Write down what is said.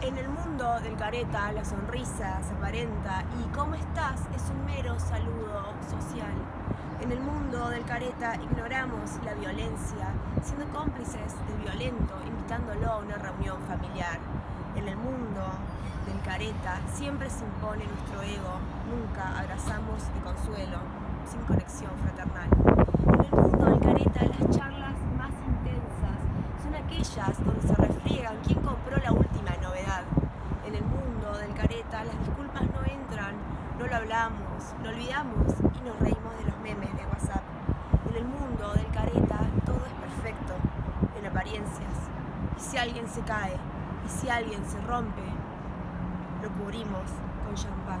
En el mundo del careta, la sonrisa se aparenta y cómo estás es un mero saludo social. En el mundo del careta ignoramos la violencia, siendo cómplices del violento, invitándolo a una reunión familiar. En el mundo del careta siempre se impone nuestro ego, nunca abrazamos de consuelo, sin conexión fraternal. En el mundo del careta las charlas más intensas son aquellas donde se refriegan quién compró la última novedad. En el mundo las disculpas no entran, no lo hablamos, lo olvidamos y nos reímos de los memes de WhatsApp. En el mundo del careta todo es perfecto, en apariencias. Y si alguien se cae, y si alguien se rompe, lo cubrimos con champán.